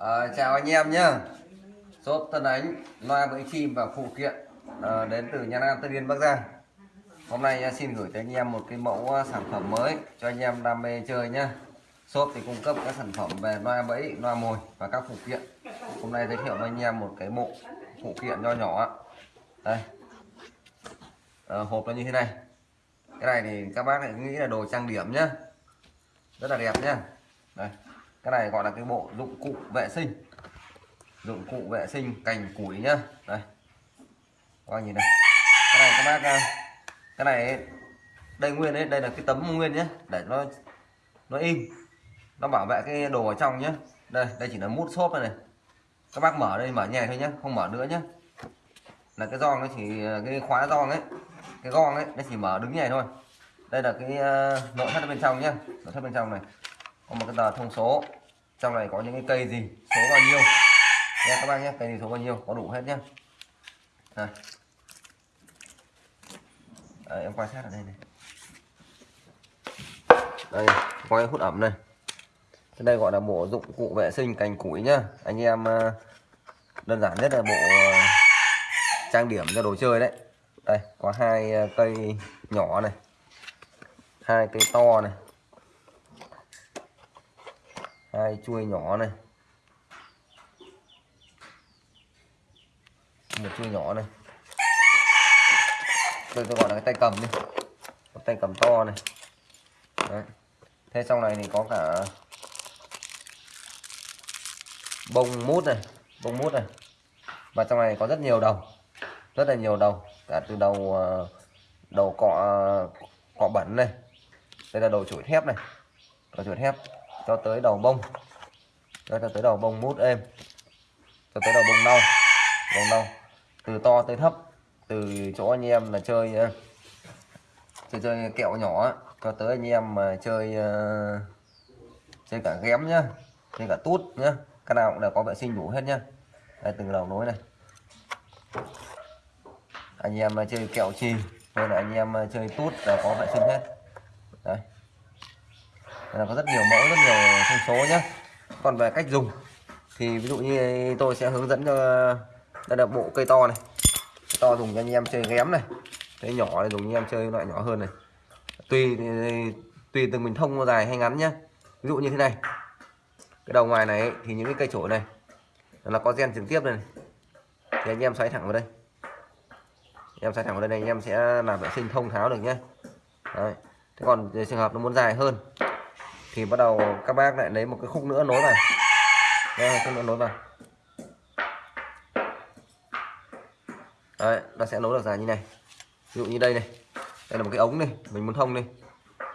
À, chào anh em nhé Shop Tân Ánh loa bẫy chim và phụ kiện à, đến từ Nha Nam Tân Yên Bắc Giang. Hôm nay ờ, xin gửi tới anh em một cái mẫu sản phẩm mới cho anh em đam mê chơi nhé Shop thì cung cấp các sản phẩm về loa bẫy, loa mồi và các phụ kiện. Hôm nay giới thiệu với anh em một cái bộ phụ kiện nho nhỏ Đây. À, Hộp nó như thế này. Cái này thì các bác lại nghĩ là đồ trang điểm nhá. Rất là đẹp nhá. Đây cái này gọi là cái bộ dụng cụ vệ sinh. Dụng cụ vệ sinh cành củi nhá. Đây. Các bác nhìn này. Cái này các bác à, cái này đây nguyên đấy đây là cái tấm nguyên nhé để nó nó im nó bảo vệ cái đồ ở trong nhé đây đây chỉ là mút xốp này, này. Các bác mở đây mở nhẹ thôi nhé không mở nữa nhé là cái giòn nó chỉ à, cái khóa giòn ấy cái gong ấy nó chỉ mở đứng nhẹ thôi. Đây là cái à, nội thất bên trong nhé nội thất bên trong này có một cái tờ thông số. Trong này có những cái cây gì? Số bao nhiêu? Nha, các bác nhé, cây gì số bao nhiêu? Có đủ hết nhé. À. Em quan sát ở đây này. Đây, quay hút ẩm này. Cái đây gọi là bộ dụng cụ vệ sinh cành củi nhá. Anh em ờ, đơn giản nhất là bộ ờ, trang điểm cho đồ chơi đấy. Đây, có hai ờ, cây nhỏ này. Hai cây to này hai chuôi nhỏ này. Một chuôi nhỏ này. Tôi tôi gọi là cái tay cầm đi. Một tay cầm to này. Đấy. thế trong này thì có cả bông mút này, bông mút này. Và trong này có rất nhiều đầu, rất là nhiều đầu. Cả từ đầu ờ, đầu cọ ờ, cọ bẩn này. Đây là đầu chuỗi thép này. Đầu chuỗi thép cho tới đầu bông. Cho tới đầu bông mút êm. Cho tới đầu bông nâu. Bông nâu. Từ to tới thấp. Từ chỗ anh em là chơi ờ, chơi chơi kẹo nhỏ cho tới anh em mà chơi ờ, chơi cả ghém nhá, chơi cả tút nhá, cái nào cũng đều có vệ sinh đủ hết nhá. Đây từng đầu nối này. Anh em mà chơi kẹo chì, hay là anh em chơi tút là có vệ sinh hết. Đấy là có rất nhiều mẫu rất nhiều thông số nhé còn về cách dùng thì ví dụ như tôi sẽ hướng dẫn cho đây là bộ cây to này. To dùng cho anh em chơi ghém này. Cái nhỏ này dùng anh em chơi loại nhỏ hơn này. Tùy tùy từng mình thông dài hay ngắn nhá. ví dụ như thế này. Cái đầu ngoài này thì những cái cây chổi này là có gen trực tiếp này, thì anh em xoáy thẳng vào đây. Anh em xoáy thẳng vào đây này anh em sẽ làm vệ sinh thông tháo được nhé Đấy. thế còn trường hợp nó muốn dài hơn thì bắt đầu các bác lại lấy một cái khúc nữa nối vào. Đây khúc nữa nối vào. Đấy, nó sẽ nối được dài như này. Ví dụ như đây này. Đây là một cái ống này mình muốn thông đi.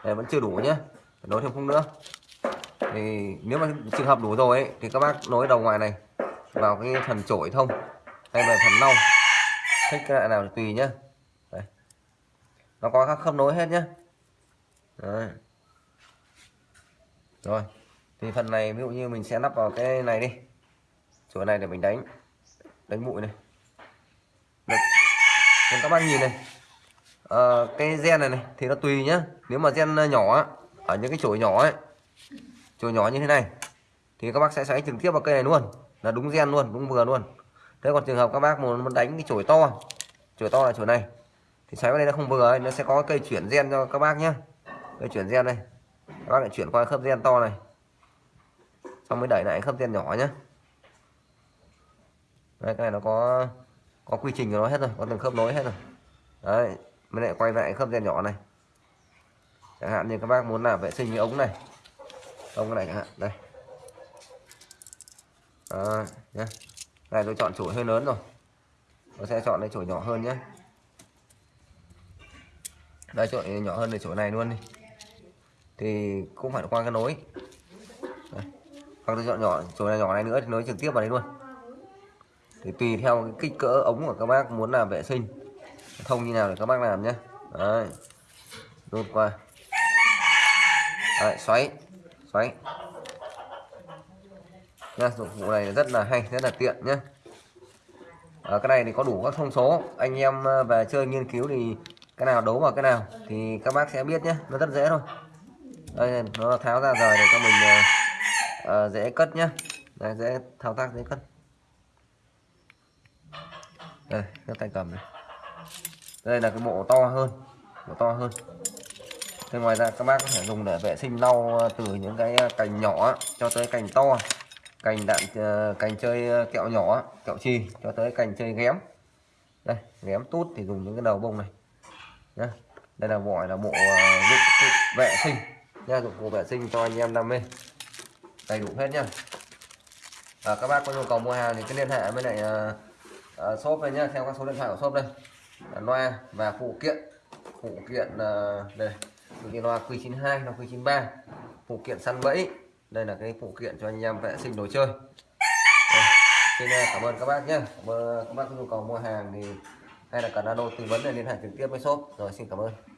Đây vẫn chưa đủ nhá, nối thêm khúc nữa. Thì nếu mà trường hợp đủ rồi ấy, thì các bác nối đầu ngoài này vào cái phần chổi thông hay là phần nâu thích cái loại nào thì tùy nhá, Đấy. nó có các khớp nối hết nhá, Đấy rồi thì phần này ví dụ như mình sẽ lắp vào cái này đi. Chỗ này để mình đánh đánh bụi này. Được. Còn các bác nhìn này. À, cái gen này này thì nó tùy nhá. Nếu mà gen nhỏ ở những cái chổi nhỏ ấy chổi nhỏ như thế này thì các bác sẽ xoáy trực tiếp vào cây này luôn. Là đúng gen luôn đúng vừa luôn. Thế còn trường hợp các bác muốn đánh cái chổi to chổi to là chổi này thì xoáy vào đây nó không vừa ấy, nó sẽ có cây chuyển gen cho các bác nhé cây chuyển gen đây các bác lại chuyển qua khớp gen to này. Xong mới đẩy lại khớp gen nhỏ nhé đây cái này nó có có quy trình của nó hết rồi có từng khớp nối hết rồi. Đấy mới lại quay lại khớp gen nhỏ này. Chẳng hạn như các bác muốn làm vệ sinh cái ống này. Ống cái này chẳng hạn đây. À, nhé này tôi chọn chổi hơi lớn rồi. Tôi sẽ chọn cái chổi nhỏ hơn nhé đây chổi nhỏ hơn là chổi này luôn đi thì cũng phải qua cái nối. Hoặc tôi chọn nhỏ chỗ này nhỏ này nữa thì nối trực tiếp vào đấy luôn. Thì tùy theo cái kích cỡ ống của các bác muốn làm vệ sinh. Thông như nào để các bác làm nhé đấy. Đốt qua. Đấy, xoáy. Xoáy. Nha dụng cụ này rất là hay rất là tiện nhé ở cái này thì có đủ các thông số. Anh em à, về chơi nghiên cứu thì cái nào đấu vào cái nào thì các bác sẽ biết nhé nó rất dễ thôi đây nó tháo ra rồi để cho mình uh, dễ cất nhá, đây dễ thao tác dễ cất. Đây các tay cầm này. Đây là cái bộ to hơn bộ to hơn. Thế ngoài ra các bác có thể dùng để vệ sinh lau ờ, từ những cái cành nhỏ cho tới cành to. Cành đạn cành chơi kẹo nhỏ kẹo chi cho tới cành chơi ghém. Đây ghém tút thì dùng những cái đầu bông này. Nhá. Đây là gọi là bộ dụng cụ vệ sinh nha dụng cụ vệ sinh cho anh em đam mê. Đầy đủ hết nhá. À, các bác có nhu cầu mua hàng thì cứ liên hệ với lại à, à, shop đây nhá. Theo các số điện thoại của shop đây. À, loa và phụ kiện. Phụ kiện à, đây. Phụ kiện loa Q92 loa Q93. Phụ kiện săn bẫy. Đây là cái phụ kiện cho anh em vệ sinh đồ chơi. Đây. xin à, cảm ơn các bác nhé cảm ơn các bác có nhu cầu mua hàng thì hay là cần alo tư vấn để liên hệ trực tiếp với shop. Rồi xin cảm ơn.